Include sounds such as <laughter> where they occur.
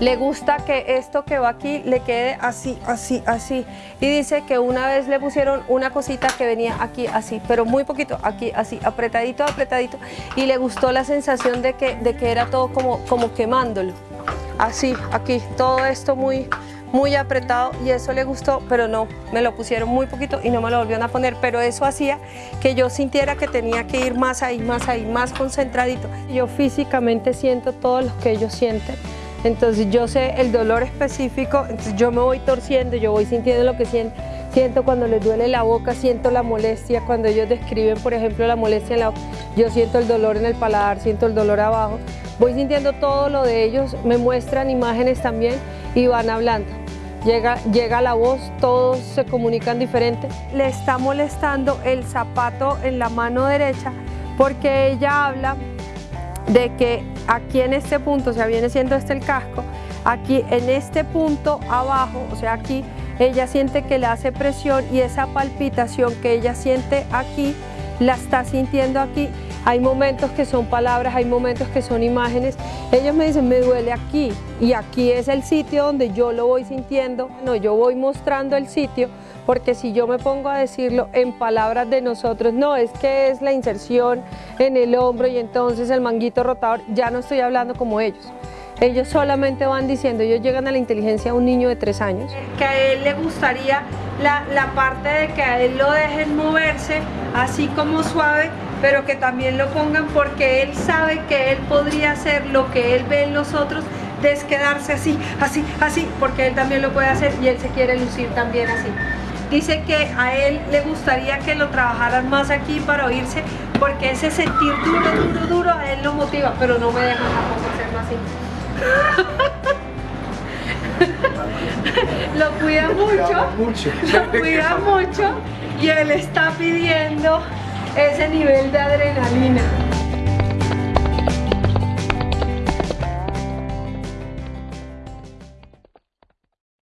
Le gusta que esto que va aquí le quede así, así, así. Y dice que una vez le pusieron una cosita que venía aquí así, pero muy poquito, aquí así, apretadito, apretadito. Y le gustó la sensación de que, de que era todo como, como quemándolo. Así, aquí, todo esto muy, muy apretado y eso le gustó, pero no, me lo pusieron muy poquito y no me lo volvieron a poner, pero eso hacía que yo sintiera que tenía que ir más ahí, más ahí, más concentradito. Yo físicamente siento todo lo que ellos sienten entonces yo sé el dolor específico, entonces yo me voy torciendo, yo voy sintiendo lo que siento, siento cuando les duele la boca, siento la molestia, cuando ellos describen por ejemplo la molestia en la boca, yo siento el dolor en el paladar, siento el dolor abajo, voy sintiendo todo lo de ellos, me muestran imágenes también y van hablando. Llega, llega la voz, todos se comunican diferente. Le está molestando el zapato en la mano derecha porque ella habla de que aquí en este punto, o sea, viene siendo este el casco, aquí en este punto abajo, o sea, aquí, ella siente que le hace presión y esa palpitación que ella siente aquí, la está sintiendo aquí. Hay momentos que son palabras, hay momentos que son imágenes. Ellos me dicen, me duele aquí y aquí es el sitio donde yo lo voy sintiendo. No, yo voy mostrando el sitio porque si yo me pongo a decirlo en palabras de nosotros, no, es que es la inserción en el hombro y entonces el manguito rotador, ya no estoy hablando como ellos. Ellos solamente van diciendo, ellos llegan a la inteligencia de un niño de tres años. Que a él le gustaría la, la parte de que a él lo dejen moverse así como suave, pero que también lo pongan porque él sabe que él podría hacer lo que él ve en los otros, de quedarse así, así, así, porque él también lo puede hacer y él se quiere lucir también así. Dice que a él le gustaría que lo trabajaran más aquí para oírse, porque ese sentir duro, duro, duro a él lo motiva, pero no me deja tampoco hacerlo así. <laughs> lo cuida mucho, lo cuida mucho y él está pidiendo ese nivel de adrenalina.